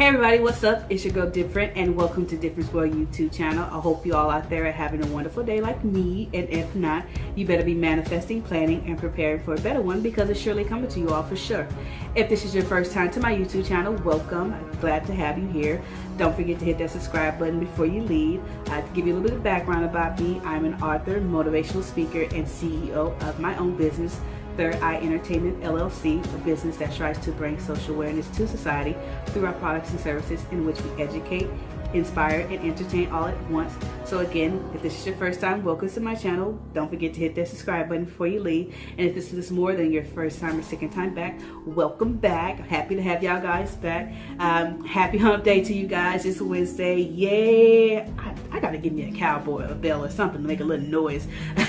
Hey everybody, what's up? It's your girl Different and welcome to Difference World YouTube channel. I hope you all out there are having a wonderful day like me and if not, you better be manifesting, planning, and preparing for a better one because it's surely coming to you all for sure. If this is your first time to my YouTube channel, welcome. Glad to have you here. Don't forget to hit that subscribe button before you leave. Uh, to give you a little bit of background about me, I'm an author, motivational speaker, and CEO of my own business, Third Eye Entertainment LLC, a business that strives to bring social awareness to society through our products and services in which we educate, inspire, and entertain all at once. So again, if this is your first time, welcome to my channel. Don't forget to hit that subscribe button before you leave. And if this is more than your first time or second time back, welcome back. happy to have y'all guys back. Um, happy hump day to you guys. It's Wednesday. Yeah, I, I, gotta give me a cowboy, a bell or something to make a little noise.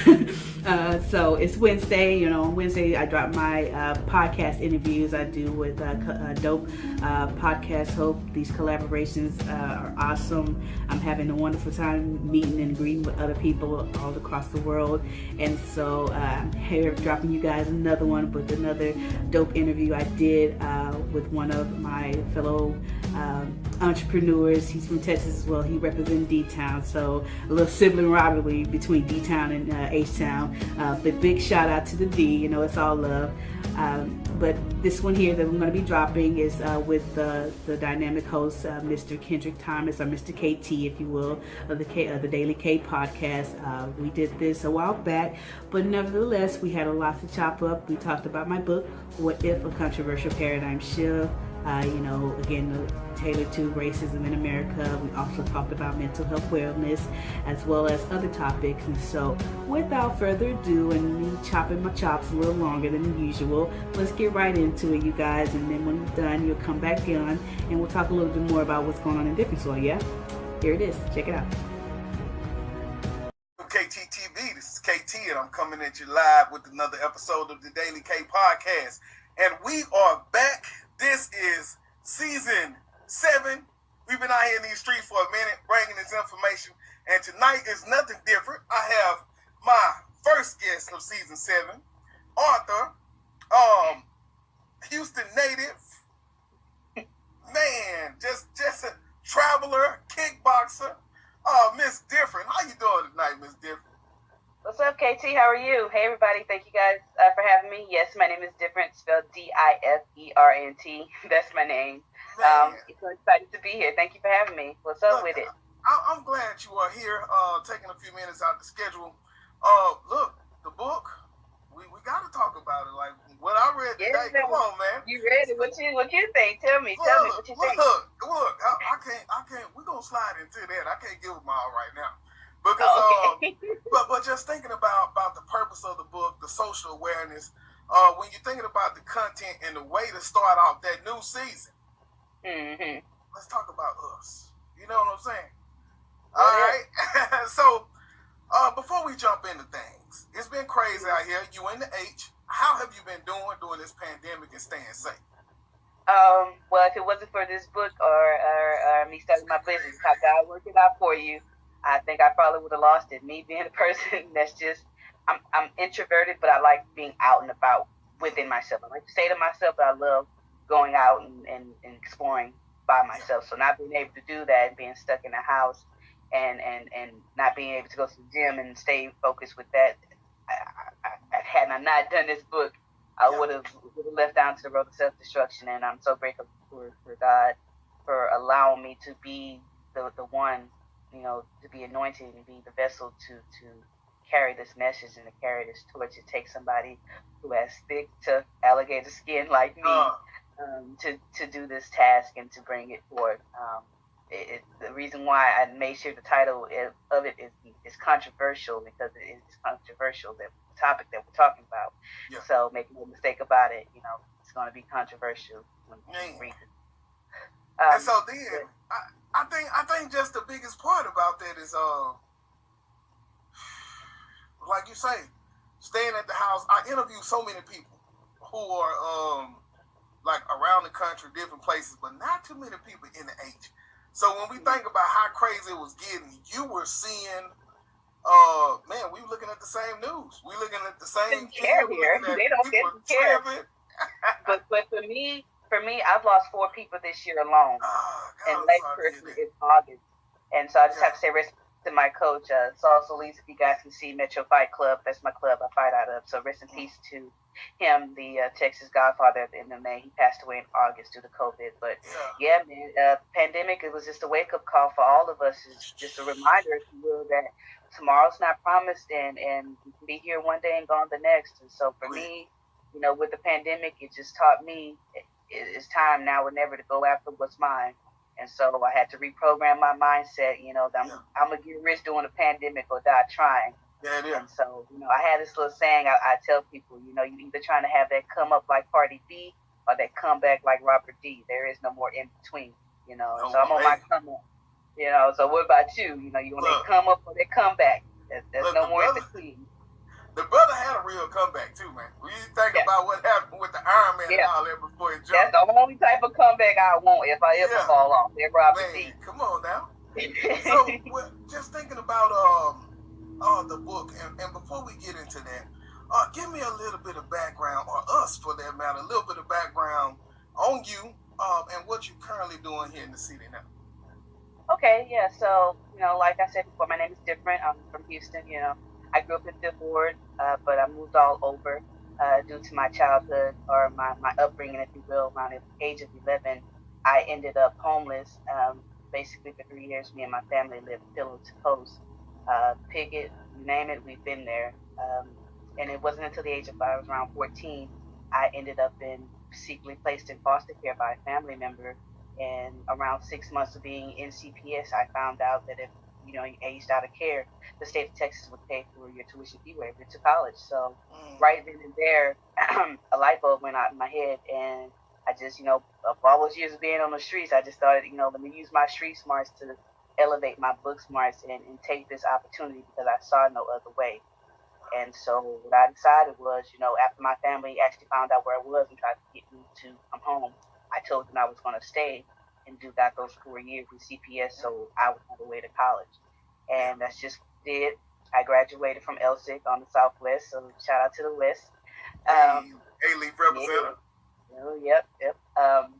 uh, so it's Wednesday. You know, on Wednesday I drop my uh, podcast interviews I do with uh, uh dope uh, podcast hope. These collaborations uh, are awesome awesome. I'm having a wonderful time meeting and greeting with other people all across the world. And so uh, here dropping you guys another one with another dope interview I did uh, with one of my fellow um, entrepreneurs. He's from Texas as well. He represents D-Town. So a little sibling rivalry between D-Town and uh, H-Town. Uh, but big shout out to the D. You know, it's all love. Um, but this one here that I'm going to be dropping is uh, with the, the dynamic host, uh, Mr. Kendrick Thomas, or Mr. KT, if you will, of the, K, uh, the Daily K podcast. Uh, we did this a while back, but nevertheless, we had a lot to chop up. We talked about my book, What If? A Controversial Paradigm Shift uh, you know, again, tailored to racism in America. We also talked about mental health wellness as well as other topics. And so without further ado and me chopping my chops a little longer than usual, let's get right into it, you guys. And then when we're done, you'll come back on and we'll talk a little bit more about what's going on in Different Soil, yeah? Here it is. Check it out. KTTV, this is KT, and I'm coming at you live with another episode of the Daily K Podcast. And we are back this is season seven. We've been out here in these streets for a minute bringing this information. And tonight is nothing different. I have my first guest of season seven, Arthur, um, Houston native, man, just just a traveler, kickboxer, uh, Miss Different. How you doing tonight, Miss Different? What's up, KT? How are you? Hey, everybody. Thank you guys uh, for having me. Yes, my name is Different, spelled D I F E R N T. That's my name. Um, so excited to be here. Thank you for having me. What's up look, with it? I, am glad you are here, uh, taking a few minutes out the schedule. Uh, look, the book, we, we got to talk about it. Like what I read today. Come on, man. You read it? What you what you think? Tell me. Look, tell me what you think. Look, look. I, I can't. I can't. We're gonna slide into that. I can't give them all right now. Because, okay. uh, but but just thinking about about the purpose of the book, the social awareness. Uh, when you're thinking about the content and the way to start off that new season, mm-hmm. let's talk about us. You know what I'm saying? All right. so uh, before we jump into things, it's been crazy out here. You in the H. How have you been doing during this pandemic and staying safe? Um, well, if it wasn't for this book or, or, or me starting my business, how God worked it out for you, I think I probably would have lost it. Me being a person that's just, I'm, I'm introverted, but I like being out and about within myself. I like to stay to myself, but I love going out and, and, and exploring by myself. So not being able to do that and being stuck in the house and, and, and not being able to go to the gym and stay focused with that, I, I, I, had I not done this book, I would have left down to the road of self destruction. And I'm so grateful for, for God for allowing me to be the, the one you know, to be anointed and be the vessel to to carry this message and to carry this torch. It takes somebody who has thick to alligator skin like me uh. um, to to do this task and to bring it forth. Um, it, it, the reason why I made sure the title of it is is controversial because it is controversial that the topic that we're talking about. Yeah. So make no mistake about it. You know, it's going to be controversial when you read it. Um, and so then, I, I think I think just the biggest part about that is uh like you say, staying at the house. I interview so many people who are um like around the country, different places, but not too many people in the H. So when we think about how crazy it was getting, you were seeing uh man, we were looking at the same news. We looking at the same care here. They don't get care. but but for me, for me, I've lost four people this year alone, oh, and next person is August. And so I just yeah. have to say rest to my coach, uh, Saul Soliz. If you guys can see Metro Fight Club, that's my club I fight out of. So rest in mm. peace to him, the uh, Texas Godfather of MMA. He passed away in August due to COVID. But yeah, man, uh, pandemic. It was just a wake up call for all of us. It's just a reminder, if you will, that tomorrow's not promised, and and be here one day and gone the next. And so for me, you know, with the pandemic, it just taught me it's time now or never to go after what's mine. And so I had to reprogram my mindset. You know, I'm, yeah. I'm gonna get rich during the pandemic or die trying. Yeah, yeah. And so, you know, I had this little saying I, I tell people, you know, you either trying to have that come up like Cardi B or that come back like Robert D. There is no more in between, you know. No so I'm on my come up. You know, so what about you? You know, you want to come up or they come back? There's, there's no more brother, in between. The brother had a real comeback too, man. You think yeah. about what happened with the Iron Man yeah. and all that before he jumped. That's the only type of comeback I want if I ever yeah. fall off. Robert man, Come on now. so, well, just thinking about um uh, the book. And, and before we get into that, uh, give me a little bit of background, or us for that matter, a little bit of background on you uh, and what you're currently doing here in the city now. Okay, yeah. So, you know, like I said before, my name is different. I'm from Houston. You know, I grew up in Fifth Ward, uh, but I moved all over uh, due to my childhood or my, my upbringing, if you will. Around the age of 11, I ended up homeless. Um, basically, for three years, me and my family lived pillow to post uh, you name it, we've been there. Um, and it wasn't until the age of I was around 14, I ended up in secretly placed in foster care by a family member. And around six months of being in CPS, I found out that if you know you aged out of care, the state of Texas would pay for your tuition fee waiver to college. So mm. right then and there, a light bulb went out in my head, and I just you know of all those years of being on the streets, I just started you know let me use my street smarts to elevate my book smarts and, and take this opportunity because I saw no other way. And so what I decided was, you know, after my family actually found out where I was and tried to get me to come home, I told them I was going to stay and do that those four years with CPS so I would have a way to college. And that's just did. I graduated from Elsik on the Southwest, so shout out to the West. Um, hey, Leaf representative. Oh, yep, yep. Um,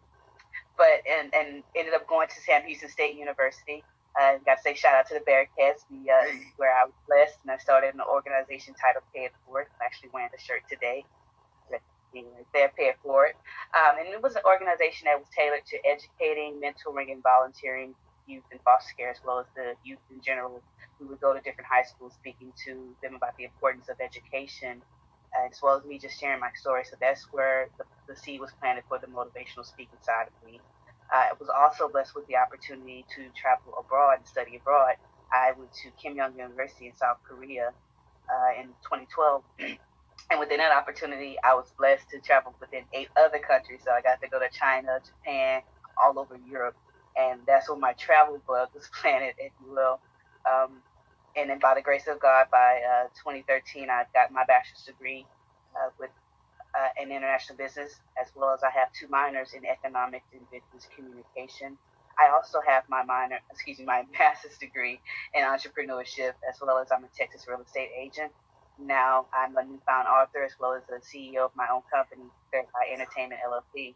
but and and ended up going to Sam Houston State University I got to say shout out to the Bearkats, the, uh, hey. where I was blessed, and I started an organization titled Pay It Forward. I'm actually wearing the shirt today. They're for It Um, and it was an organization that was tailored to educating, mentoring, and volunteering youth in foster care, as well as the youth in general. We would go to different high schools speaking to them about the importance of education, as well as me just sharing my story. So that's where the, the seed was planted for the motivational speaking side of me. I was also blessed with the opportunity to travel abroad and study abroad. I went to Keimyung University in South Korea uh, in 2012. and within that opportunity, I was blessed to travel within eight other countries. So I got to go to China, Japan, all over Europe. And that's where my travel bug was planted, if you will. Um, and then by the grace of God, by uh, 2013, I got my bachelor's degree uh, with uh, in international business, as well as I have two minors in economics and business communication. I also have my minor, excuse me, my master's degree in entrepreneurship, as well as I'm a Texas real estate agent. Now I'm a newfound author, as well as the CEO of my own company, Third Eye Entertainment LLC.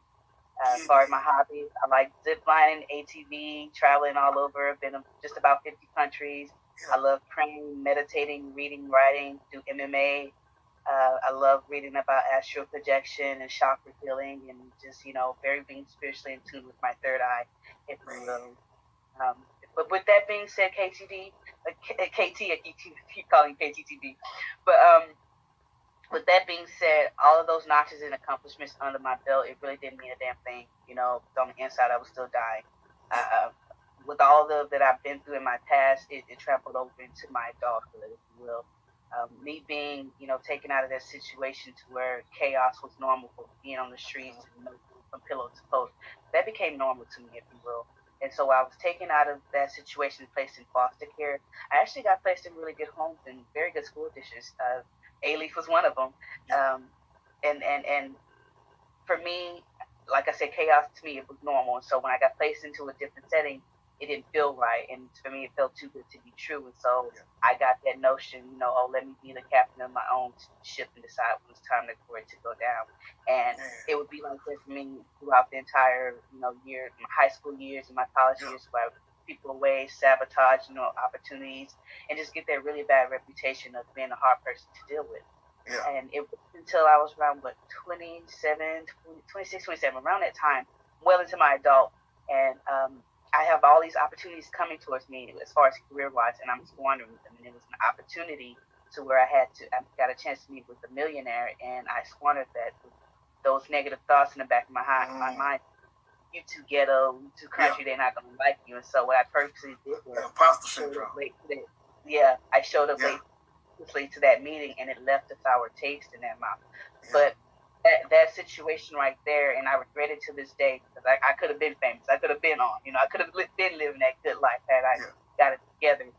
Uh, as far as my hobbies, I like zip lining, ATV, traveling all over. I've been to just about 50 countries. I love praying, meditating, reading, writing, do MMA, uh, I love reading about astral projection and chakra healing and just, you know, very being spiritually in tune with my third eye, if you will. Um, but with that being said, uh, KT, I keep, calling KTTV. But um, with that being said, all of those notches and accomplishments under my belt, it really didn't mean a damn thing. You know, on the inside, I was still dying. Uh, with all of that I've been through in my past, it, it trampled over into my adulthood, if you will um, me being, you know, taken out of that situation to where chaos was normal for being on the streets from pillow to post, that became normal to me, if you will. And so I was taken out of that situation, placed in foster care. I actually got placed in really good homes and very good school districts. Uh, Alief was one of them. Um, and, and, and for me, like I said, chaos to me, it was normal. And so when I got placed into a different setting, it didn't feel right, and for me, it felt too good to be true. And so yeah. I got that notion, you know, oh, let me be the captain of my own ship and decide when it's time for it to go down. And it would be like that for me throughout the entire, you know, year, my high school years and my college yeah. years, where people away, sabotage, you know, opportunities, and just get that really bad reputation of being a hard person to deal with. Yeah. And it until I was around what 27, 20, 26, 27, around that time, well into my adult, and um, I have all these opportunities coming towards me as far as career wise, and I'm squandering them. And it was an opportunity to where I had to, I got a chance to meet with a millionaire, and I squandered that. Those negative thoughts in the back of my, high, mm. my mind. You too ghetto, you too country, yeah. they're not gonna like you. And so what I purposely did was imposter syndrome. Yeah, I showed up yeah. late, late to that meeting, and it left a sour taste in that mouth. Yeah. But that, that situation right there, and I regret it to this day because I, I could have been famous. I could have been on. You know, I could have been living that good life had I yeah. got it together.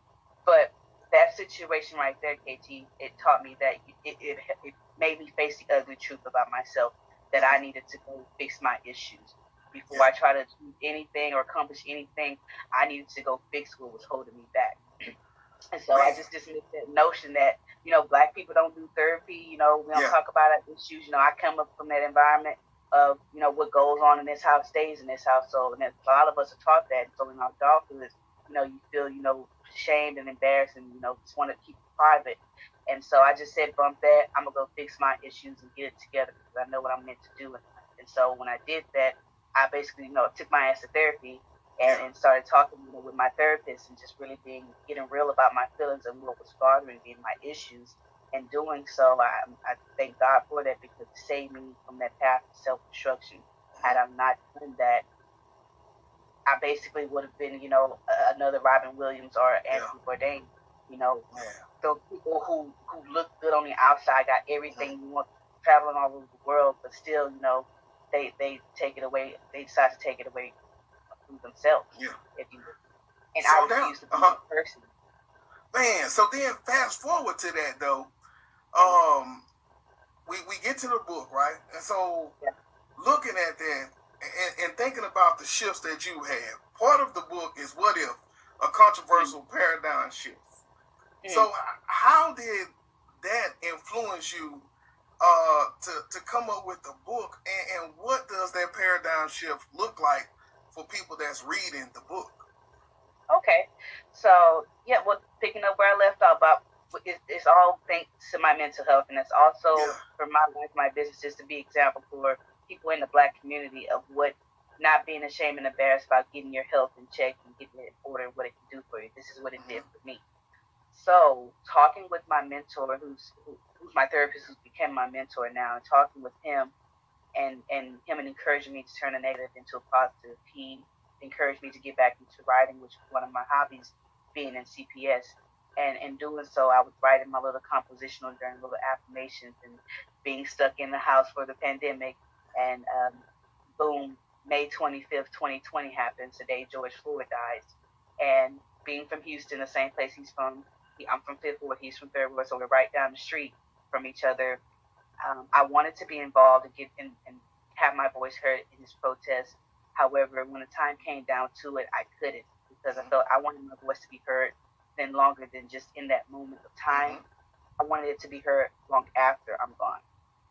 But that situation right there, KT, it taught me that it, it, it made me face the ugly truth about myself that I needed to go fix my issues. Before. I try to do anything or accomplish anything, I needed to go fix what was holding me back. And so I just dismissed that notion that, you know, black people don't do therapy, you know, we don't yeah. talk about issues. You know, I come up from that environment of, you know, what goes on in this house stays in this household. And a lot of us are taught that. So in our adulthood, you know, you feel, you know, shamed and embarrassed and, you know, just want to keep it private. And so I just said, bump that. I'm going to go fix my issues and get it together because I know what I'm meant to do. And so when I did that, I basically, you know, took my ass to therapy and, and started talking you know, with my therapist and just really being getting real about my feelings and what was bothering me and my issues. And doing so, I, I thank God for that because it saved me from that path of self destruction. Had I not done that, I basically would have been, you know, another Robin Williams or Anthony yeah. Bourdain. You know, yeah. those people who who look good on the outside, got everything yeah. you want, traveling all over the world, but still, you know, they they take it away. They decide to take it away themselves. Yeah. If you and so I refuse to be uh-huh. that person. Man, so then fast forward to that though. Um we, we get to the book, right? And so yeah. looking at that and, and, thinking about the shifts that you had, part of the book is what if a controversial mm-hmm. paradigm shift. Mm-hmm. So how did that influence you uh, to, to come up with the book and, and what does that paradigm shift look like for people that's reading the book. Okay, so yeah, well, picking up where I left off, about it, it's all thanks to my mental health, and it's also yeah. for my life, my business, just to be example for people in the Black community of what not being ashamed and embarrassed about getting your health in check and getting it in order and what it can do for you. This is what it did mm-hmm. for me. So, talking with my mentor, who's who, who's my therapist, who's become my mentor now, and talking with him and and him encouraging me to turn a negative into a positive. He encouraged me to get back into writing, which was one of my hobbies, being in CPS. And in doing so, I was writing my little compositional journal, little affirmations, and being stuck in the house for the pandemic. And um, boom, May 25th, 2020 happens. The day George Floyd dies. And being from Houston, the same place he's from, I'm from Fifth Ward, he's from Third Ward, so we're right down the street from each other um, I wanted to be involved and get and, and have my voice heard in this protest. However, when the time came down to it, I couldn't because I felt I wanted my voice to be heard then longer than just in that moment of time. Mm-hmm. I wanted it to be heard long after I'm gone.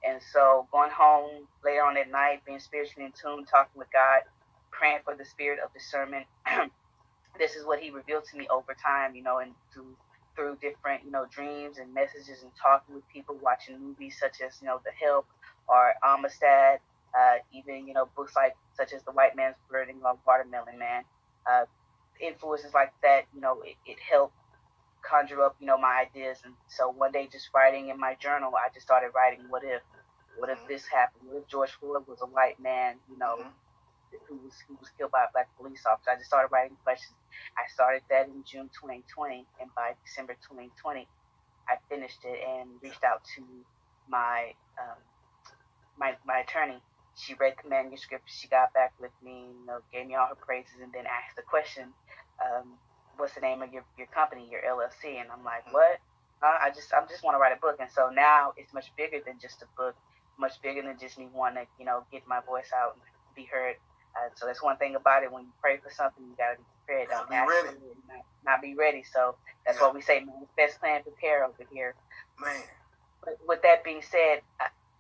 And so going home later on at night, being spiritually in tune, talking with God, praying for the spirit of discernment. this is what he revealed to me over time, you know, and through through different, you know, dreams and messages and talking with people, watching movies such as, you know, The Help or Amistad, uh, even, you know, books like such as The White Man's Burden or Watermelon Man. Uh, influences like that, you know, it, it helped conjure up, you know, my ideas. And so one day just writing in my journal, I just started writing, what if? What if this happened? What if George Floyd was a white man, you know, mm-hmm who was who was killed by a black police officer. I just started writing questions. I started that in June 2020, and by December 2020, I finished it and reached out to my um, my my attorney. She read the manuscript. She got back with me, you know, gave me all her praises, and then asked the question, um, "What's the name of your, your company, your LLC?" And I'm like, "What? Uh, I just I just want to write a book." And so now it's much bigger than just a book, much bigger than just me wanting to, you know, get my voice out and be heard uh, so that's one thing about it. When you pray for something, you gotta prepared. Not be ready. Not, not, be ready. So that's yeah. why we say manifest, plan, prepare over here. Man. But with that being said,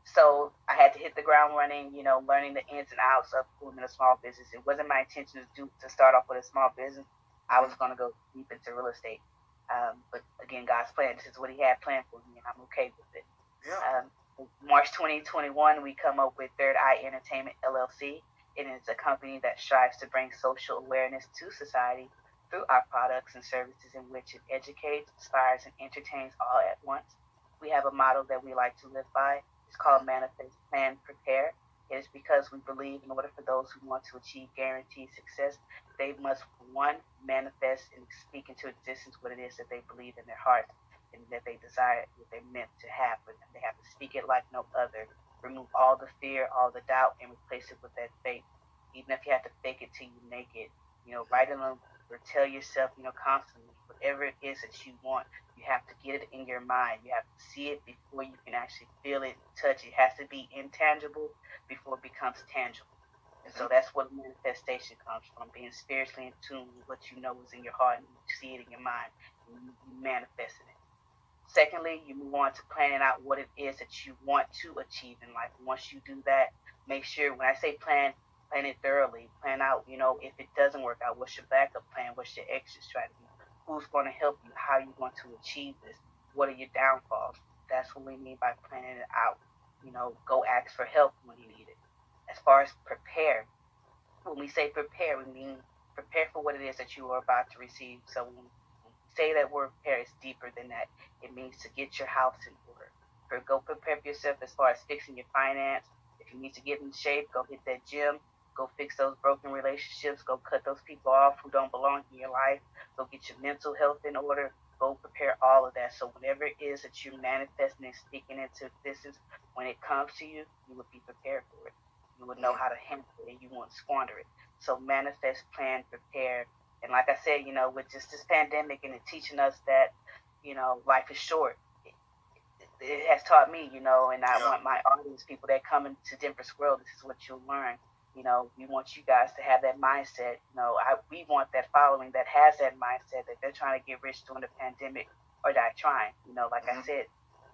so I had to hit the ground running, you know, learning the ins and outs of women a small business. It wasn't my intention to do to start off with a small business. I was going to go deep into real estate. Um, but again, God's plan. This is what He had planned for me, and I'm okay with it. Yeah. Um, March 2021, we come up with Third Eye Entertainment LLC. It is a company that strives to bring social awareness to society through our products and services in which it educates, inspires, and entertains all at once. We have a model that we like to live by it's called Manifest Plan Prepare. It is because we believe in order for those who want to achieve guaranteed success, they must, one, manifest and speak into existence what it is that they believe in their heart and that they desire, what they meant to happen. And they have to speak it like no other. Remove all the fear, all the doubt, and replace it with that faith. Even if you have to fake it till you make it, you know, write it on or tell yourself, you know, constantly, whatever it is that you want, you have to get it in your mind. You have to see it before you can actually feel it, touch it. It has to be intangible before it becomes tangible. And so that's what manifestation comes from being spiritually in tune with what you know is in your heart and you see it in your mind and you manifesting it. Secondly, you move on to planning out what it is that you want to achieve in life. Once you do that, make sure when I say plan, plan it thoroughly. Plan out, you know, if it doesn't work out, what's your backup plan? What's your exit strategy? who's going to help you, how are you want to achieve this, what are your downfalls. That's what we mean by planning it out. You know, go ask for help when you need it. As far as prepare, when we say prepare, we mean prepare for what it is that you are about to receive. So when say that word prepare, is deeper than that. It means to get your house in order. Or go prepare yourself as far as fixing your finance. If you need to get in shape, go hit that gym Go fix those broken relationships. Go cut those people off who don't belong in your life. Go get your mental health in order. Go prepare all of that. So whatever it is that you're manifesting and speaking into existence, when it comes to you, you will be prepared for it. You will know how to handle it and you won't squander it. So manifest, plan, prepare. And like I said, you know, with just this pandemic and it teaching us that, you know, life is short it has taught me, you know, and I yeah. want my audience, people that come into Denver's World, this is what you'll learn. You know, we want you guys to have that mindset. You know, I, we want that following that has that mindset that they're trying to get rich during the pandemic or die trying. You know, like mm-hmm. I said,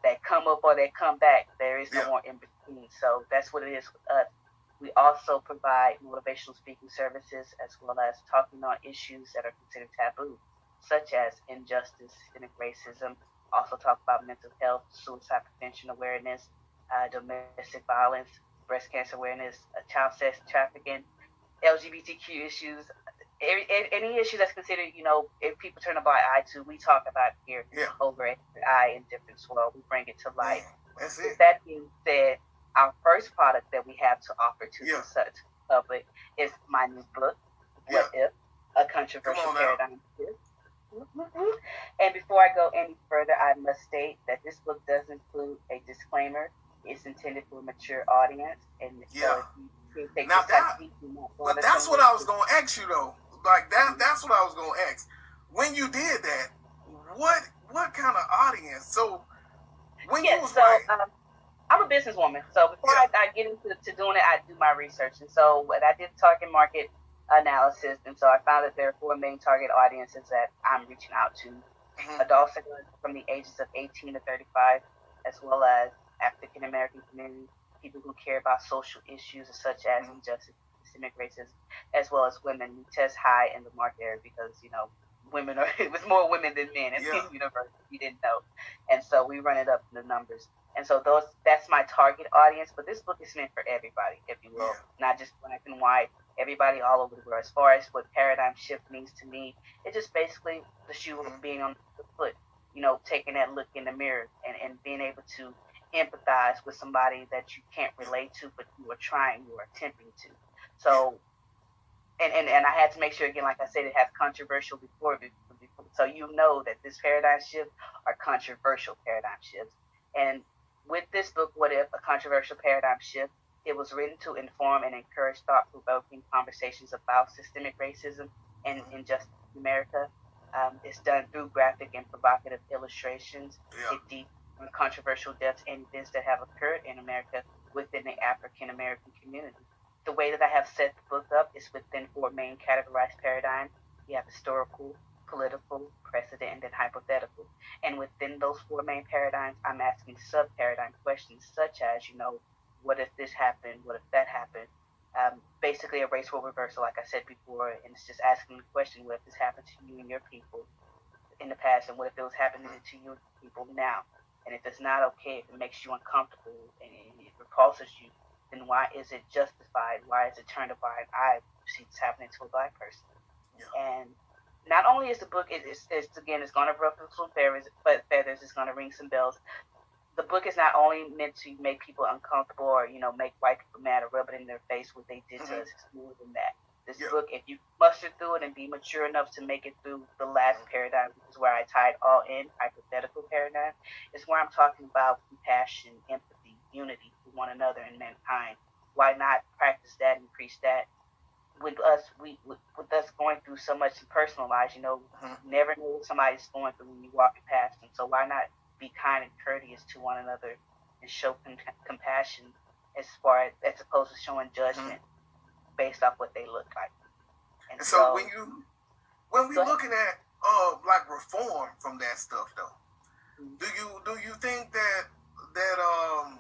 that come up or they come back. There is no yeah. more in between. So that's what it is with us. We also provide motivational speaking services as well as talking on issues that are considered taboo, such as injustice, systemic racism. Also talk about mental health, suicide prevention awareness, uh, domestic violence, breast cancer awareness, uh, child sex trafficking, LGBTQ issues, any, any issue that's considered, you know, if people turn a blind eye to, we talk about here yeah. over at I in Difference World. We bring it to light. That's it. With that being said, our first product that we have to offer to yeah. the public is my new book, What yeah. If? A Controversial Paradigm Shift. Mm-hmm. And before I go any further, I must state that this book does include a disclaimer it's intended for a mature audience, and yeah. So now that, but that's what I was gonna ask you though. Like that, that's what I was gonna ask. When you did that, what what kind of audience? So when yeah, you was so, um, I'm a businesswoman, so before. I, I, get into to doing it, I do my research, and so when I did target market analysis, and so I found that there are four main target audiences that I'm reaching out to: mm-hmm. adults from the ages of 18 to 35, as well as African American community, people who care about social issues such as mm-hmm. injustice, systemic racism, as well as women. We test high in the market area because you know women are it was more women than men in yeah. the universe. You didn't know, and so we run it up in the numbers. And so those that's my target audience. But this book is meant for everybody, if you will, yeah. not just black and white. Everybody all over the world. As far as what paradigm shift means to me, it's just basically the shoe mm-hmm. of being on the foot. You know, taking that look in the mirror and, and being able to empathize with somebody that you can't relate to, but you are trying, you are attempting to. So, and, and, and I had to make sure again, like I said, it has controversial before, before so you know that this paradigm shift are controversial paradigm shifts. And with this book, What If? A Controversial Paradigm Shift, it was written to inform and encourage thought-provoking conversations about systemic racism and injustice in America. Um, it's done through graphic and provocative illustrations. Yeah. It deep controversial deaths and events that have occurred in America within the African American community. The way that I have set the book up is within four main categorized paradigms. you have historical, political, precedent, and then hypothetical. And within those four main paradigms, I'm asking sub paradigm questions such as, you know, what if this happened? What if that happened? Um, basically, a racial reversal, like I said before, and it's just asking the question: What if this happened to you and your people in the past, and what if it was happening to you and people now? And if it's not okay, if it makes you uncomfortable and it repulses you, then why is it justified? Why is it turned a blind eye? See this happening to a black person. Yeah. And not only is the book it's, it's again it's going to ruffle some feathers, but feathers it's going to ring some bells. The book is not only meant to make people uncomfortable or you know make white people mad or rub it in their face what they did mm-hmm. to us. It's more than that. This yeah. book, if you muster through it and be mature enough to make it through the last mm-hmm. paradigm, which is where I tied all in hypothetical paradigm, is where I'm talking about compassion, empathy, unity for one another and mankind. Why not practice that increase that with us, we with, with, us going through so much in personal lives, you know, mm-hmm. never know what somebody's going through when you walk past them. So why not be kind and courteous to one another and show com- compassion as far as, as opposed to showing judgment mm-hmm. based off what they look like. And, and so, so, when you when we looking at uh like reform from that stuff though, mm-hmm. do you do you think that that um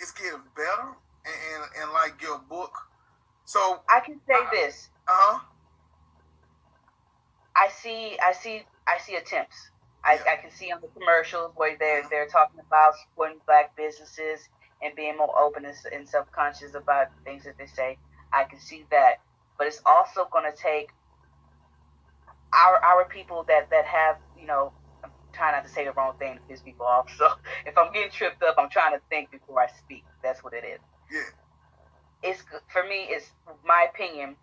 it's getting better and, and, and like your book so I can say uh, this. Uh huh. I see. I see. I see attempts. I, yeah. I can see on the commercials where they're they're talking about supporting black businesses and being more open and, and self conscious about things that they say. I can see that, but it's also going to take our our people that that have you know. I'm trying not to say the wrong thing to piss people off. So if I'm getting tripped up, I'm trying to think before I speak. That's what it is. Yeah it's for me. It's my opinion.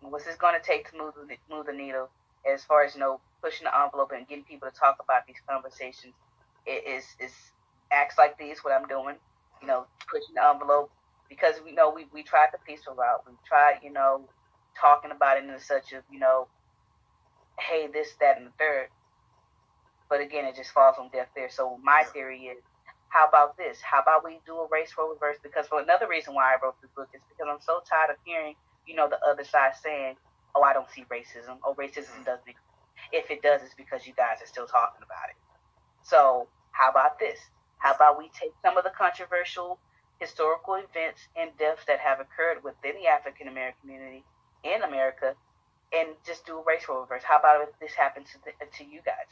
What's this going to take to move the, move the needle as far as you know pushing the envelope and getting people to talk about these conversations? It is is acts like these what I'm doing. You know, pushing the envelope because we know we we tried the peaceful route. We tried you know talking about it in such of you know, hey this that and the third. But again, it just falls on deaf ears. So my theory is how about this? How about we do a race role reverse? Because for another reason why I wrote this book is because I'm so tired of hearing, you know, the other side saying, "Oh, I don't see racism. Oh, racism mm. doesn't. Exist. If it does, it's because you guys are still talking about it." So how about this? How about we take some of the controversial historical events and deaths that have occurred within the African American community in America and just do a race role reverse? How about if this happened to, the, to you guys?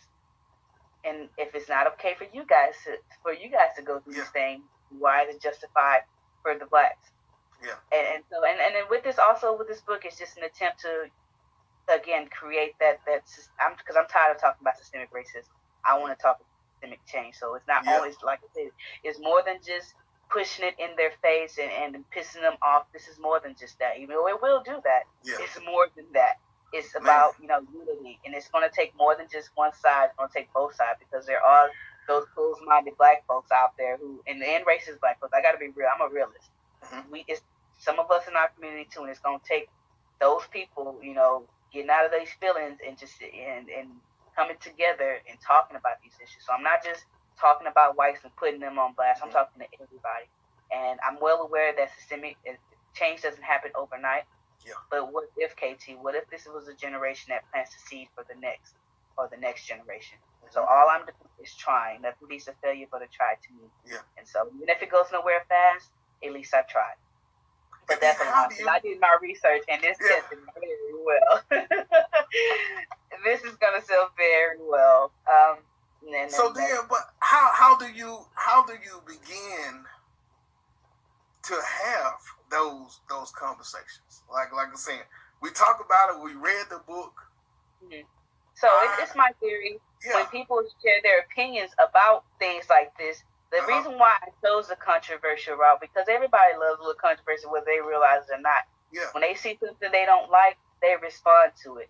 And if it's not okay for you guys to, for you guys to go through yeah. this thing, why is it justified for the blacks? Yeah. And, and so and, and then with this also with this book, it's just an attempt to again create that that I'm because I'm tired of talking about systemic racism. I want to talk about systemic change. So it's not yeah. always like I said, it's more than just pushing it in their face and, and pissing them off. This is more than just that. Even though it will do that, yeah. it's more than that. It's about you know unity, and it's going to take more than just one side. It's going to take both sides because there are those closed-minded black folks out there who, and, and racist black folks. I got to be real. I'm a realist. Mm-hmm. We, it's some of us in our community too, and it's going to take those people, you know, getting out of these feelings and just and and coming together and talking about these issues. So I'm not just talking about whites and putting them on blast. I'm mm-hmm. talking to everybody, and I'm well aware that systemic change doesn't happen overnight. Yeah. But what if KT? What if this was a generation that plants the seed for the next or the next generation? Mm-hmm. So all I'm doing is trying. Nothing beats a failure but a try to me. Yeah. And so even if it goes nowhere fast, at least I tried. But that's what you... I did my research and this yeah. tested very well. this is gonna sell very well. Um, and, so then, but how how do you how do you begin to have those those conversations. Like like I'm saying, we talk about it. We read the book. Mm-hmm. So uh, it's, my theory. Yeah. When people share their opinions about things like this, the uh-huh. reason why I chose the controversial route because everybody loves a little controversy whether they realize it or not. Yeah. When they see something they don't like, they respond to it.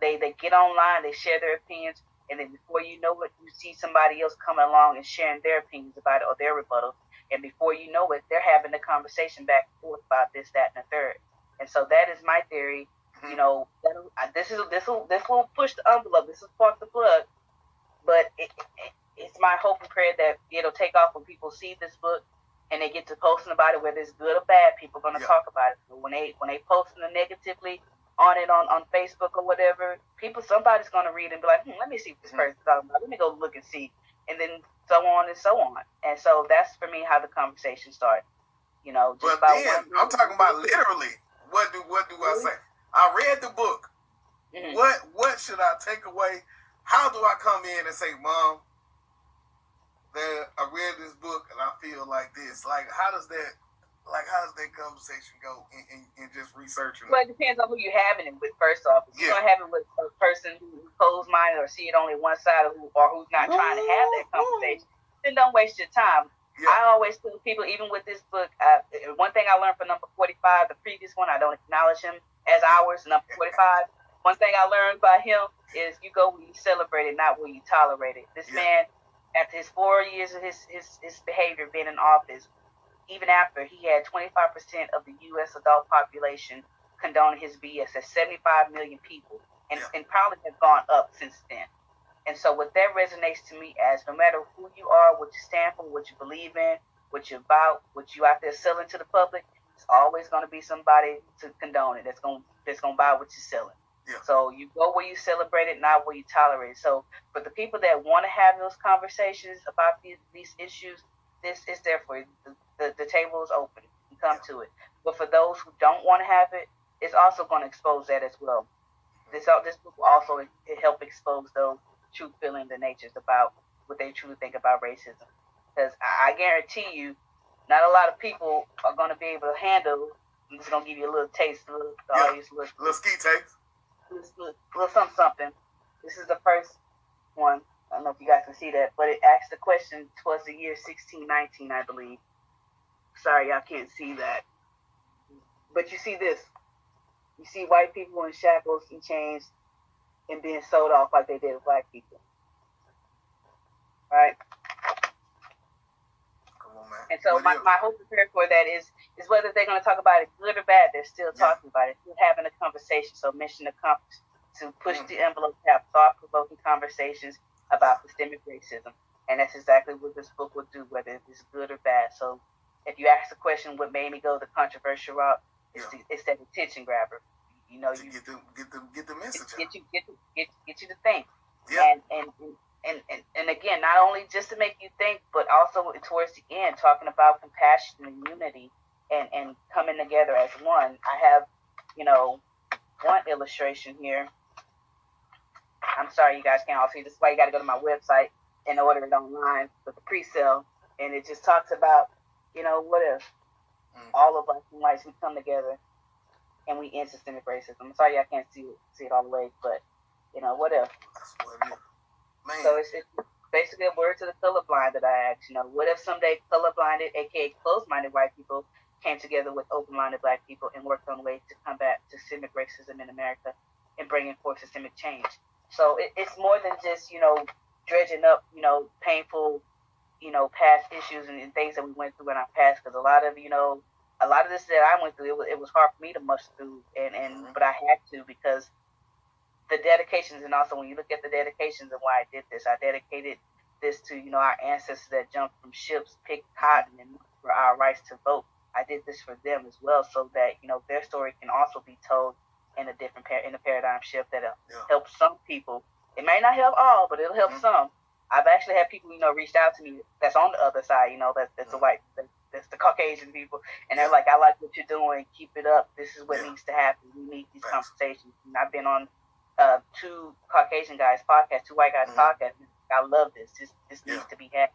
They they get online, they share their opinions, and then before you know it, you see somebody else coming along and sharing their opinions about it or their rebuttal. And before you know it, they're having a conversation back and forth about this, that, and the third. And so that is my theory. Mm-hmm. You know, this is this will this will push the envelope. This will spark the plug. But it, it, it's my hope and prayer that it'll take off when people see this book and they get to posting about it, whether it's good or bad. People are going to yeah. talk about it. But when they when they posting it negatively, on it on, on Facebook or whatever, people somebody's gonna read and be like, hmm, let me see what this mm-hmm. person's talking about. Let me go look and see, and then so on and so on. And so that's for me how the conversation started. You know, just but then I'm talking about literally. What do what do I say? I read the book. Mm-hmm. What what should I take away? How do I come in and say, Mom, that I read this book and I feel like this? Like, how does that like how does that conversation go in, in, in just researching? Well, it depends on who you're having it with. First off, if yeah. you're have it with a person who's closed minded or see it only one side of who or who's not trying to have that conversation, then don't waste your time. Yeah. I always tell people, even with this book, uh, one thing I learned from number 45, the previous one, I don't acknowledge him as ours, number 45. one thing I learned by him is you go where you celebrate it, not where you tolerate it. This yeah. man, after his four years of his, his, his behavior being in office, even after he had 25% of the U.S. adult population condoning his BS. That's 75 million people, and, yeah. and probably have gone up since then. And so, what that resonates to me as no matter who you are, what you stand for, what you believe in, what you're about, what you out there selling to the public, it's always going to be somebody to condone it. That's going that's going to buy what you're selling. Yeah. So you go where you celebrate it, not where you tolerate it. So for the people that want to have those conversations about these, these issues, this is there for you. The, the, the table is open. You come to it. But for those who don't want to have it, it's also going to expose that as well. This this book will also help expose those true feelings and natures about what they truly think about racism. Because I guarantee you, not a lot of people are going to be able to handle. I'm just going to give you a little taste, a little, yeah. little, little ski taste. Little, little something, something. This is the first one. I don't know if you guys can see that, but it asks the question towards the year 1619, I believe. Sorry, I can't see that. But you see this. You see white people in shackles and chains and being sold off like they did with black people. Right? And so my, my hope prepared for that is is whether they're going to talk about it good or bad, they're still talking yeah. about it, still having a conversation. So mission accomplished to push mm. the envelope, have thought provoking conversations about systemic racism. And that's exactly what this book will do, whether it's good or bad. So if you ask the question, what made me go the controversial route, it's, yeah. the, it's that attention grabber. You know, you get them, get them, get the message get, you, get, get, get you to think. Yeah. And, and and, and and again, not only just to make you think, but also towards the end, talking about compassion and unity, and and coming together as one. I have, you know, one illustration here. I'm sorry, you guys can't all see. This is why you got to go to my website and order it online with the pre-sale, and it just talks about you know, what if mm. all of us and whites we come together and we end systemic racism? I'm sorry I can't see it, see it all the way, but you know, what if? So it's, it's basically a word to the colorblind that I asked. You know, what if someday colorblinded, aka closed-minded white people, came together with open-minded black people and worked on ways to combat systemic racism in America and bringing forth systemic change? So it, it's more than just you know dredging up you know painful you know, past issues and, and things that we went through in our past. Because a lot of, you know, a lot of this that I went through, it was, it was hard for me to mush through, and and mm-hmm. but I had to because the dedications, and also when you look at the dedications and why I did this, I dedicated this to you know our ancestors that jumped from ships, picked cotton, and for our rights to vote. I did this for them as well, so that you know their story can also be told in a different par- in a paradigm shift that'll yeah. help some people. It may not help all, but it'll help mm-hmm. some. I've actually had people, you know, reached out to me that's on the other side, you know, that's that's the white, that's the Caucasian people, and they're like, I like what you're doing, keep it up. This is what yeah. needs to happen. We need these Thanks. conversations. And I've been on uh, two Caucasian guys podcast, two white guys mm-hmm. podcast. I love this. This this yeah. needs to be had.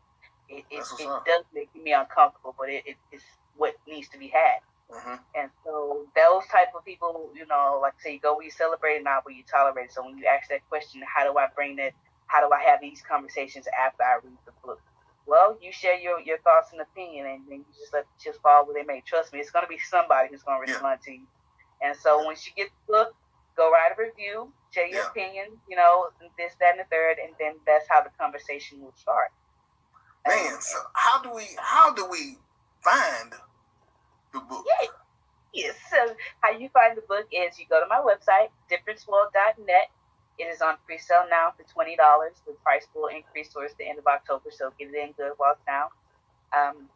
It it, it does make me uncomfortable, but it, it, it's what needs to be had. Mm-hmm. And so those type of people, you know, like say, you go where you celebrate, not where you tolerate. So when you ask that question, how do I bring that how do I have these conversations after I read the book? Well, you share your, your thoughts and opinion, and then you just let the chips fall where they may. Trust me, it's going to be somebody who's going to respond yeah. to you. And so once you get the book, go write a review, share your yeah. opinion, you know, this, that, and the third, and then that's how the conversation will start. Man, and, so how do we how do we find the book? Yeah. Yes. So how you find the book is you go to my website, differenceworld.net, it is on pre-sale now for twenty dollars. The price will increase towards the end of October, so get it in good while now. Um,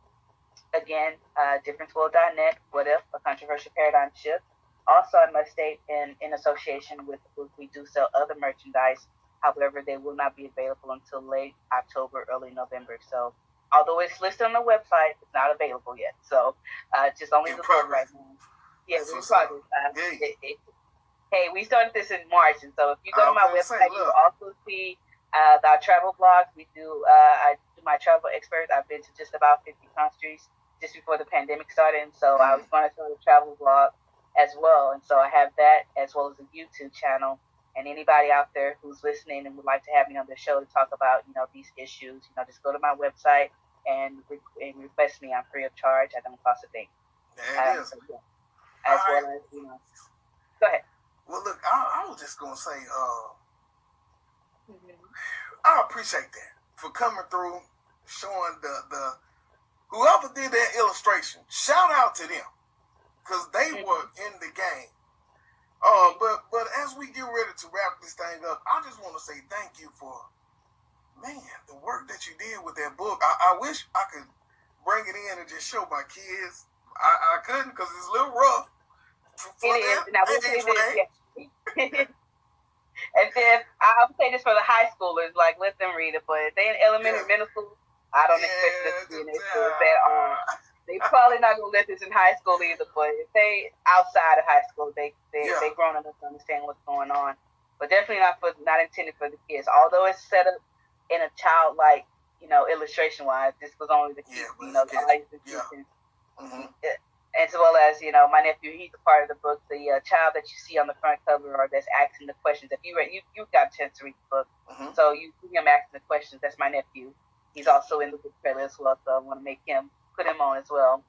again, uh, differenceworld.net. What if a controversial paradigm shift? Also, I must state, in, in association with the book, we do sell other merchandise. However, they will not be available until late October, early November. So, although it's listed on the website, it's not available yet. So, uh, just only In the book right now. Yeah, in progress. Uh, it- it- hey, we started this in March, and so if you go to my website, say, you'll also see uh, our travel blogs. We do. Uh, I do my travel experts. I've been to just about 50 countries just before the pandemic started, and so I was going to start a travel blog as well. And so I have that as well as a YouTube channel. And anybody out there who's listening and would like to have me on the show to talk about, you know, these issues, you know, just go to my website and, re- and request me. I'm free of charge. I don't cost a thing. There it Um, is. As All well as, you know, go ahead. Well, look, I, I was just gonna say, uh, I appreciate that for coming through, showing the the whoever did that illustration. Shout out to them because they Mhm. were in the game. Uh, but but as we get ready to wrap this thing up, I just want to say thank you for man the work that you did with that book. I, I wish I could bring it in and just show my kids. I, I couldn't because it's a little rough. For, It is. them Now, we age say this, and then I- I'm this for the high schoolers, like let them read it. But if they in elementary, Yeah. middle school, I don't expect them to be in their schools at all. uh, They probably not gonna let this in high school either. But if they outside of high school, they they Yeah. they grown enough to understand what's going on. But definitely not for not intended for the kids. Although it's set up in a childlike, you know, illustration wise, this was only the kids, Yeah, you know, the. Yeah. and mhm. as well as you know my nephew he's a part of the book the uh, child that you see on the front cover or that's asking the questions. If you read you, you got a chance to read the book. Mhm. so you see him asking the questions. That's my nephew. He's also in the book trailer as well so i want to make him put him on as well.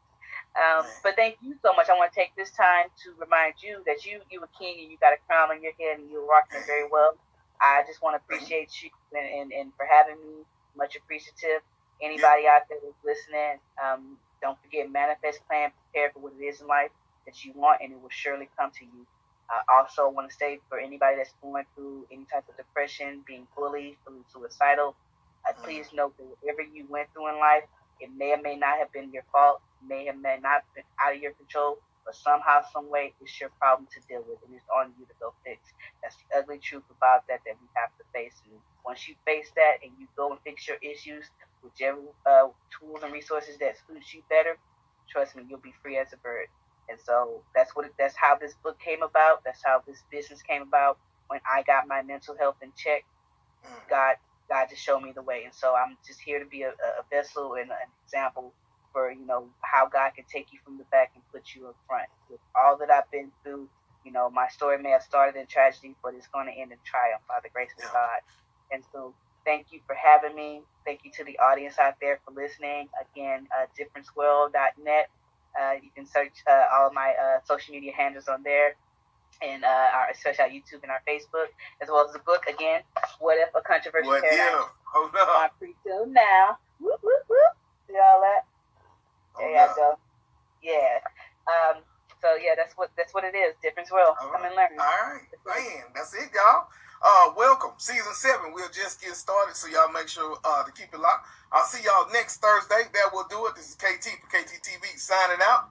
Um, but thank you so much. I want to take this time to remind you that you you a king and you got a crown on your head and you're rocking it very well i just want to appreciate you and, and, and for having me much appreciative anybody out there that's listening um, don't forget, manifest, plan, prepare for what it is in life that you want, and it will surely come to you. I also want to say for anybody that's going through any type of depression, being bullied, feeling suicidal, uh, please know that whatever you went through in life, it may or may not have been your fault, may or may not been out of your control, but somehow, some way, it's your problem to deal with, and it's on you to go fix. That's the ugly truth about that that we have to face. And once you face that and you go and fix your issues, whichever uh, tools and resources that suits you better, trust me, you'll be free as a bird. And so that's what it, that's how this book came about. That's how this business came about. When I got my mental health in check, Mm. God God just showed me the way. And so I'm just here to be a, a vessel and an example for you know how God can take you from the back and put you in front. With all that I've been through, you know, my story may have started in tragedy, but it's going to end in triumph by the grace of God. And so thank you for having me. Thank you to the audience out there for listening. Again, uh, differenceworld.net. Uh, you can search uh, all of my uh, social media handles on there, and uh, our especially our YouTube and our Facebook, as well as the book. Again, what if a controversial What if? Hold up. on pre-till now? Whoop, whoop, whoop. See all that? Hold you up. go. Yeah. Um. So yeah, that's what that's what it is. Difference world. All Come right. and learn. All right, man, that's it, y'all. Uh, welcome, season seven. We'll just get started, so y'all make sure uh to keep it locked. I'll see y'all next Thursday. That will do it. This is KT for KTTV signing out.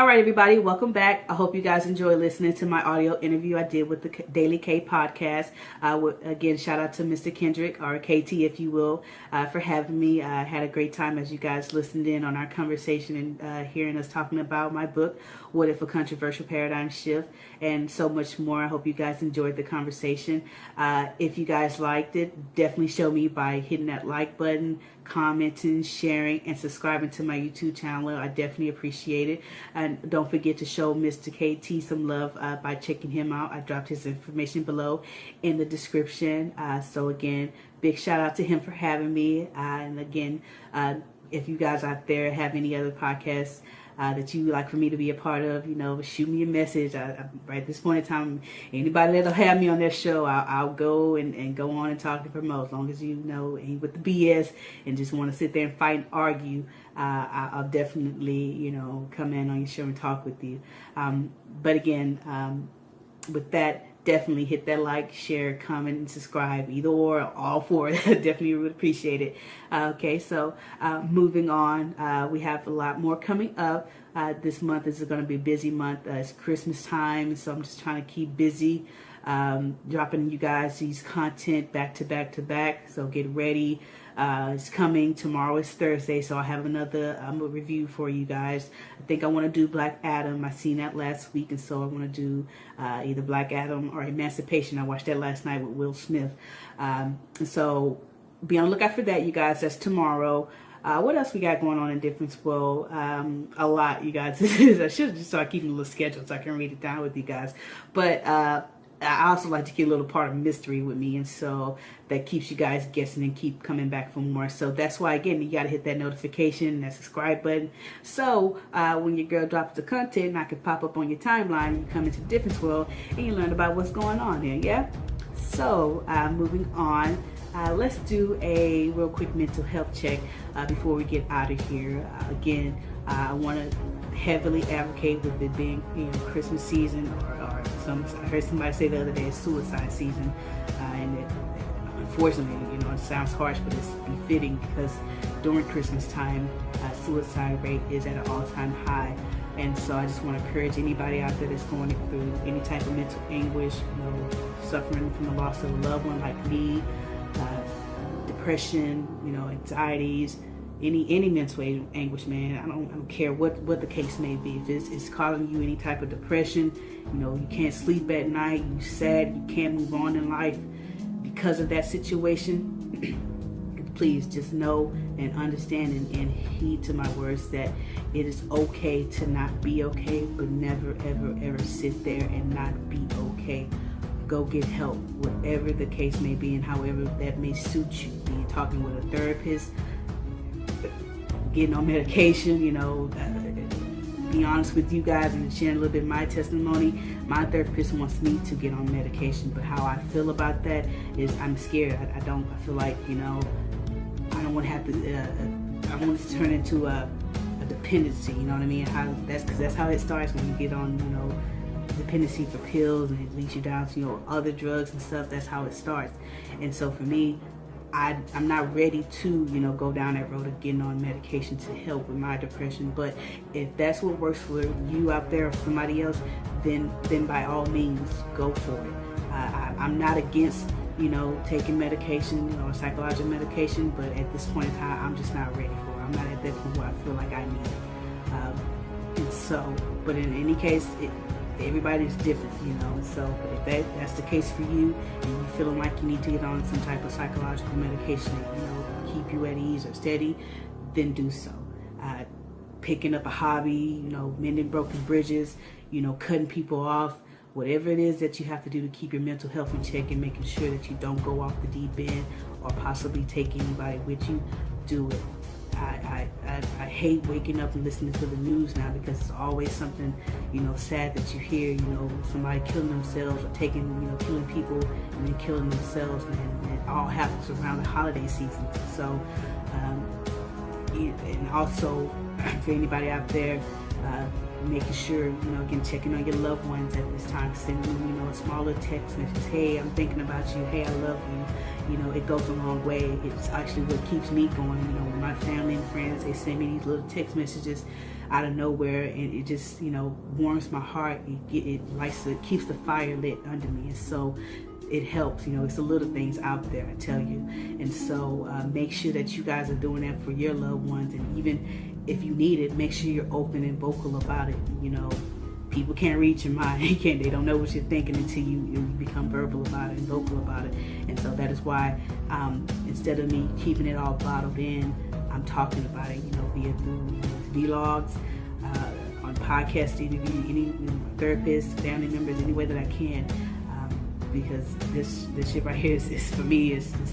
All right, everybody, welcome back. I hope you guys enjoy listening to my audio interview I did with the Daily K podcast. Uh, again, shout out to Mr. Kendrick, or KT, if you will, uh, for having me. I had a great time as you guys listened in on our conversation and uh, hearing us talking about my book, What If a Controversial Paradigm Shift, and so much more. I hope you guys enjoyed the conversation. Uh, if you guys liked it, definitely show me by hitting that like button, commenting, sharing, and subscribing to my YouTube channel. I definitely appreciate it. And don't forget to show Mr. KT some love uh, by checking him out. I dropped his information below in the description. Uh, so again, big shout out to him for having me. Uh, and again, uh, if you guys out there have any other podcasts, uh, that you like for me to be a part of, you know, shoot me a message. I, I, right at this point in time, anybody that'll have me on their show, I'll, I'll go and, and go on and talk to promote as long as you know ain't with the BS and just want to sit there and fight and argue. Uh, I'll definitely, you know, come in on your show and talk with you. Um, but again, um, with that, definitely hit that like, share, comment, and subscribe. Either or, all four. definitely would appreciate it. Uh, okay, so uh, moving on, uh, we have a lot more coming up. Uh, this month is going to be a busy month. Uh, it's Christmas time, so I'm just trying to keep busy. Um, dropping you guys these content back to back to back. So get ready. Uh, it's coming tomorrow is Thursday, so I have another um, review for you guys. I think I want to do Black Adam. I seen that last week, and so I want to do uh, either Black Adam or Emancipation. I watched that last night with Will Smith. Um, so be on the lookout for that, you guys. That's tomorrow. Uh, what else we got going on in Difference World? Um, a lot, you guys. I should just start keeping a little schedule so I can read it down with you guys. But uh, I also like to keep a little part of mystery with me, and so that keeps you guys guessing and keep coming back for more. So that's why, again, you got to hit that notification, and that subscribe button. So uh, when your girl drops the content, I can pop up on your timeline, you come into Difference World, and you learn about what's going on there, yeah? So uh, moving on, uh, let's do a real quick mental health check uh, before we get out of here. Again, uh, I want to heavily advocate with it being you know Christmas season or some I heard somebody say the other day it's suicide season uh, and it, unfortunately you know it sounds harsh but it's befitting because during Christmas time uh, suicide rate is at an all-time high. And so I just want to encourage anybody out there that's going through any type of mental anguish you know suffering from the loss of a loved one like me uh, depression you know anxieties any any mental anguish, man. I don't, I don't care what what the case may be. If it's, it's causing you any type of depression, you know, you can't sleep at night, you sad, you can't move on in life because of that situation. please just know and understand and, and heed to my words that it is okay to not be okay, but never ever ever sit there and not be okay go get help, whatever the case may be and however that may suit you. Be talking with a therapist, getting on medication, you know, be honest with you guys and sharing a little bit my testimony. My therapist wants me to get on medication, but how I feel about that is I'm scared. I, I don't, I feel like, you know, I don't want to have to, uh, I want to turn into a, a, dependency, you know what I mean? How That's because that's how it starts when you get on, you know, dependency for pills and it leads you down to, you know, other drugs and stuff. That's how it starts. And so for me, I, I'm not ready to, you know, go down that road of getting on medication to help with my depression. But if that's what works for you out there or somebody else, then then by all means, go for it. I, I'm not against, you know, taking medication or psychological medication, but at this point in time, I'm just not ready for it. I'm not at that point where I feel like I need it. Um, so, but in any case, it, everybody's different, you know. So if that, that's the case for you and you're feeling like you need to get on some type of psychological medication that, you know, keep you at ease or steady, then do so. Uh, picking up a hobby, you know, mending broken bridges, you know, cutting people off, whatever it is that you have to do to keep your mental health in check and making sure that you don't go off the deep end or possibly take anybody with you, do it. I, I, I, hate waking up and listening to the news now because it's always something, you know, sad that you hear, you know, somebody killing themselves or taking, you know, killing people and then killing themselves. And, it all happens around the holiday season. So, um, and also for anybody out there, uh, making sure, you know, again, checking on your loved ones at this time, sending them, you know, a smaller text message, hey, I'm thinking about you, hey, I love you. You know, it goes a long way. It's actually what keeps me going, you know, my family and friends, they send me these little text messages out of nowhere and it just, you know, warms my heart. It, it lights, it keeps the fire lit under me. And so it helps, you know, it's the little things out there, I tell you. And so uh, make sure that you guys are doing that for your loved ones and even if you need it, make sure you're open and vocal about it. You know, people can't read your mind. They can't. They don't know what you're thinking until you, you become verbal about it and vocal about it. And so that is why um, instead of me keeping it all bottled in, I'm talking about it. You know, via through vlogs, uh, on podcast interview, any therapists, family members, any way that I can. Um, because this this shit right here is, is for me is it's,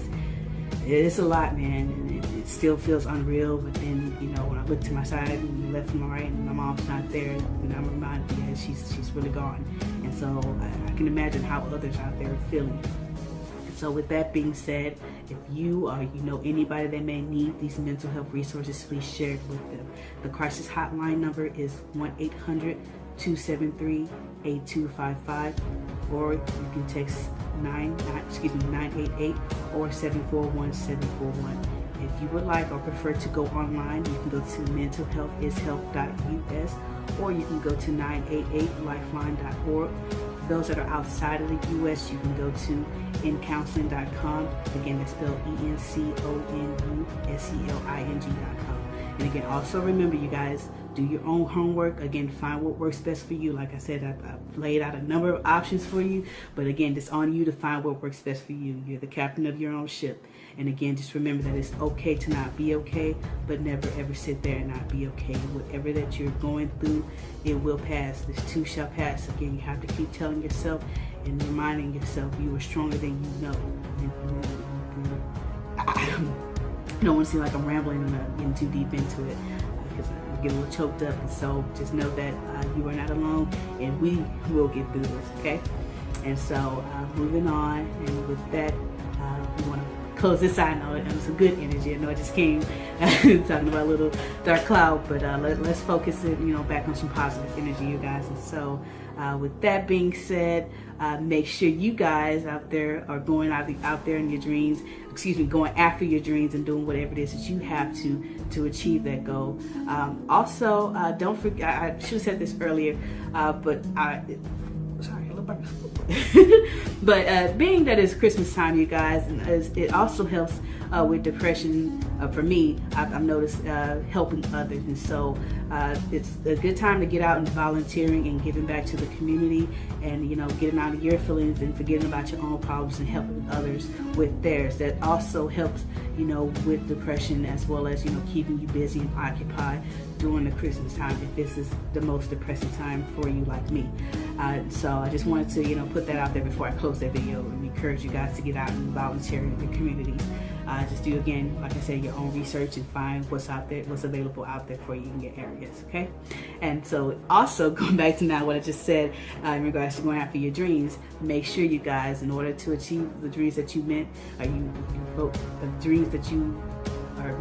it's a lot, man. Still feels unreal. But then, you know, when I look to my side and left and my right, and my mom's not there, and I'm reminded that she's she's really gone. And so I, I can imagine how others out there are feeling. So with that being said, if you or you know anybody that may need these mental health resources, please share it with them. The crisis hotline number is 1-800-273-8255 or you can text 9, excuse me, 988 or 741-741. If you would like or prefer to go online, you can go to mentalhealthishealth.us or you can go to 988lifeline.org those that are outside of the U.S., you can go to encounseling.com. Again, that's spelled E-N-C-O-N-U-S-E-L-I-N-G.com. And again, also remember, you guys, do your own homework. Again, find what works best for you. Like I said, I've, I've laid out a number of options for you. But again, it's on you to find what works best for you. You're the captain of your own ship. And again, just remember that it's okay to not be okay, but never ever sit there and not be okay. Whatever that you're going through, it will pass. This too shall pass. Again, you have to keep telling yourself and reminding yourself you are stronger than you know. I don't want to seem like I'm rambling and getting too deep into it because I get a little choked up. And so just know that uh, you are not alone and we will get through this, okay? And so uh, moving on, and with that, uh, we want to close this out. I know it was a good energy. I know I just came talking about a little dark cloud, but uh, let, us focus it, you know, back on some positive energy, you guys. And so, uh, with that being said, uh, make sure you guys out there are going out, out there in your dreams. Excuse me, going after your dreams and doing whatever it is that you have to to achieve that goal. Um, also, uh, don't forget. I, I should have said this earlier, uh, but I but uh, being that it's Christmas time, you guys, and it also helps uh, with depression. Uh, for me, I've, I've noticed uh, helping others, and so uh, it's a good time to get out and volunteering and giving back to the community, and you know, getting out of your feelings and forgetting about your own problems and helping others with theirs. That also helps, you know, with depression as well as you know keeping you busy and occupied during the Christmas time if this is the most depressing time for you like me. Uh, so I just wanted to, you know, put that out there before I close that video and encourage you guys to get out and volunteer in the communities. Uh, just do again, like I said, your own research and find what's out there, what's available out there for you in your areas, okay? And so also going back to now what I just said uh, in regards to going after your dreams, make sure you guys, in order to achieve the dreams that you meant, or you, you the dreams that you or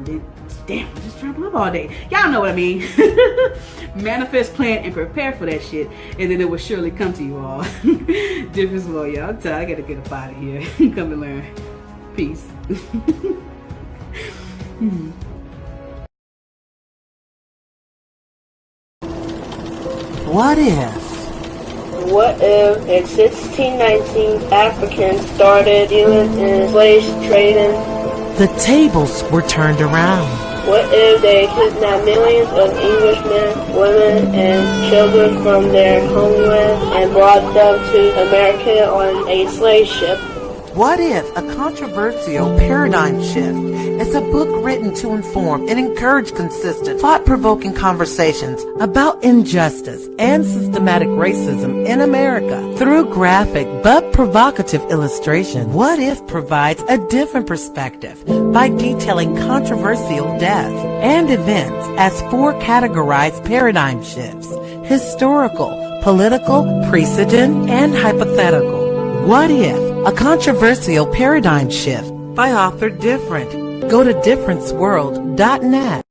damn, I'm just trying live all day. Y'all know what I mean. Manifest, plan, and prepare for that shit, and then it will surely come to you all. Difference for y'all. I gotta get up out of here. come and learn. Peace. hmm. What if? What if in 1619 Africans started dealing in slave trading the tables were turned around. What if they kidnapped millions of Englishmen, women, and children from their homeland and brought them to America on a slave ship? What if a controversial paradigm shift is a book written to inform and encourage consistent, thought-provoking conversations about injustice and systematic racism in America through graphic but provocative illustration? What if provides a different perspective by detailing controversial deaths and events as four categorized paradigm shifts, historical, political, precedent, and hypothetical. What if a controversial paradigm shift by author Different. Go to differenceworld.net.